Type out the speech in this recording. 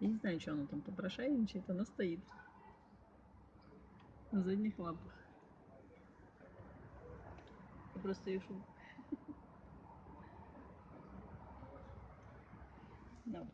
Я не знаю, что она там попрошайничает, она стоит на задних лапах. Я просто ее шум. Добре.